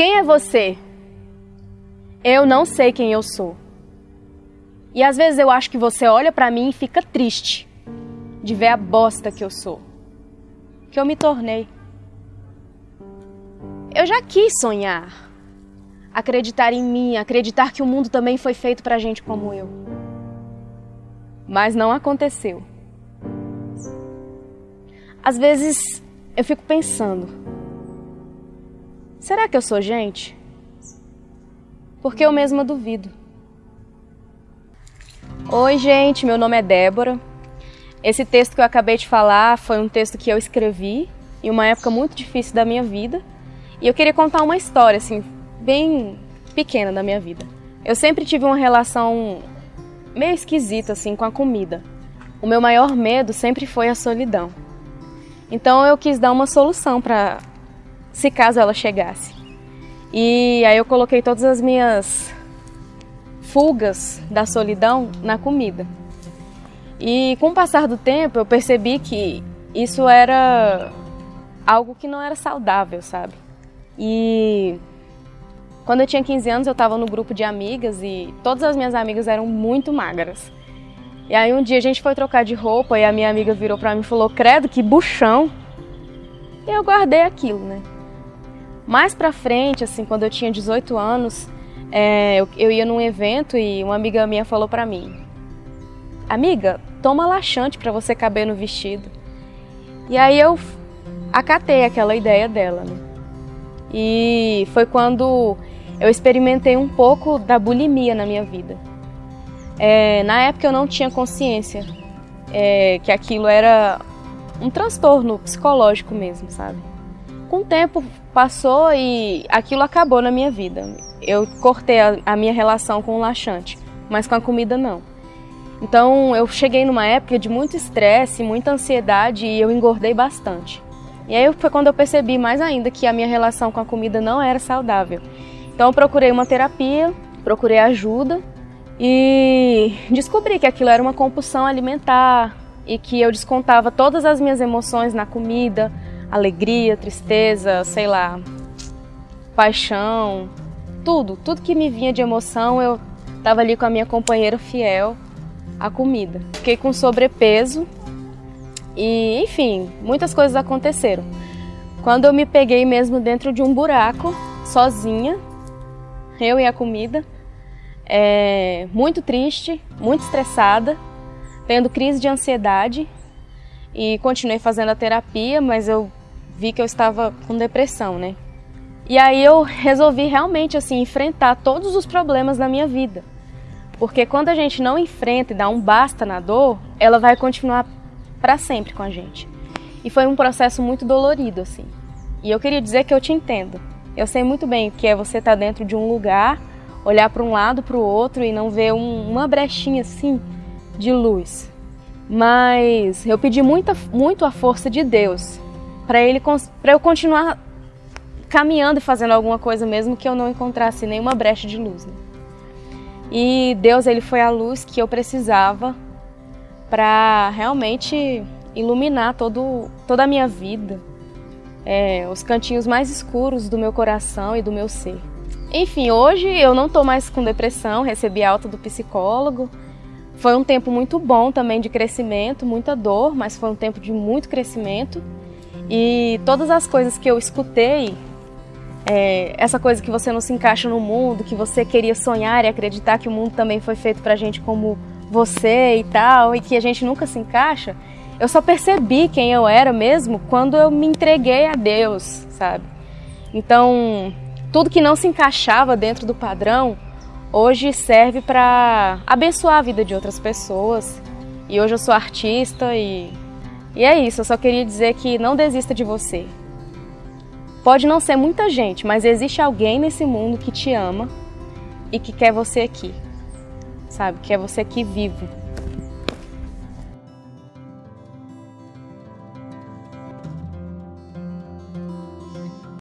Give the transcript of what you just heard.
Quem é você? Eu não sei quem eu sou. E às vezes eu acho que você olha para mim e fica triste de ver a bosta que eu sou, que eu me tornei. Eu já quis sonhar, acreditar em mim, acreditar que o mundo também foi feito pra gente como eu. Mas não aconteceu. Às vezes eu fico pensando: será que eu sou gente? Porque eu mesma duvido. Oi, gente, meu nome é Débora. Esse texto que eu acabei de falar foi um texto que eu escrevi em uma época muito difícil da minha vida. E eu queria contar uma história, assim, bem pequena da minha vida. Eu sempre tive uma relação meio esquisita, assim, com a comida. O meu maior medo sempre foi a solidão. Então eu quis dar uma solução para se caso ela chegasse. E aí eu coloquei todas as minhas fugas da solidão na comida. E com o passar do tempo eu percebi que isso era algo que não era saudável, sabe? E quando eu tinha 15 anos eu estava no grupo de amigas e todas as minhas amigas eram muito magras. E aí um dia a gente foi trocar de roupa e a minha amiga virou para mim e falou: "Credo, que buchão". E eu guardei aquilo, né? Mais pra frente, assim, quando eu tinha 18 anos, é, eu, eu, ia num evento e uma amiga minha falou pra mim: Amiga, toma laxante para você caber no vestido. E aí eu acatei aquela ideia dela, né? E foi quando eu experimentei um pouco da bulimia na minha vida. É, na época eu não tinha consciência é, que aquilo era um transtorno psicológico mesmo, sabe? Com o tempo passou e aquilo acabou na minha vida. Eu cortei a, a minha relação com o laxante, mas com a comida não. Então eu cheguei numa época de muito estresse, muita ansiedade e eu engordei bastante. E aí foi quando eu percebi mais ainda que a minha relação com a comida não era saudável. Então eu procurei uma terapia, procurei ajuda e descobri que aquilo era uma compulsão alimentar e que eu descontava todas as minhas emoções na comida, alegria, tristeza, sei lá, paixão, tudo, tudo que me vinha de emoção, eu estava ali com a minha companheira fiel, a comida. Fiquei com sobrepeso e, enfim, muitas coisas aconteceram. Quando eu me peguei mesmo dentro de um buraco, sozinha, eu e a comida, é, muito triste, muito estressada, tendo crise de ansiedade e continuei fazendo a terapia, mas eu vi que eu estava com depressão, né? E aí eu resolvi realmente assim enfrentar todos os problemas da minha vida. Porque quando a gente não enfrenta e dá um basta na dor, ela vai continuar para sempre com a gente. E foi um processo muito dolorido assim. E eu queria dizer que eu te entendo. Eu sei muito bem o que é você estar tá dentro de um lugar olhar para um lado, para o outro e não ver um, uma brechinha assim de luz. Mas eu pedi muita, muito a força de Deus para ele para eu continuar caminhando e fazendo alguma coisa mesmo que eu não encontrasse nenhuma brecha de luz. Né? E Deus ele foi a luz que eu precisava para realmente iluminar todo, toda a minha vida, é, os cantinhos mais escuros do meu coração e do meu ser. Enfim, hoje eu não estou mais com depressão, recebi alta do psicólogo. Foi um tempo muito bom também de crescimento, muita dor, mas foi um tempo de muito crescimento. E todas as coisas que eu escutei, é, essa coisa que você não se encaixa no mundo, que você queria sonhar e acreditar que o mundo também foi feito pra gente como você e tal, e que a gente nunca se encaixa, eu só percebi quem eu era mesmo quando eu me entreguei a Deus, sabe? Então, tudo que não se encaixava dentro do padrão, hoje serve para abençoar a vida de outras pessoas. E hoje eu sou artista e, e é isso. Eu só queria dizer que não desista de você. Pode não ser muita gente, mas existe alguém nesse mundo que te ama e que quer você aqui, sabe? Quer você aqui vivo.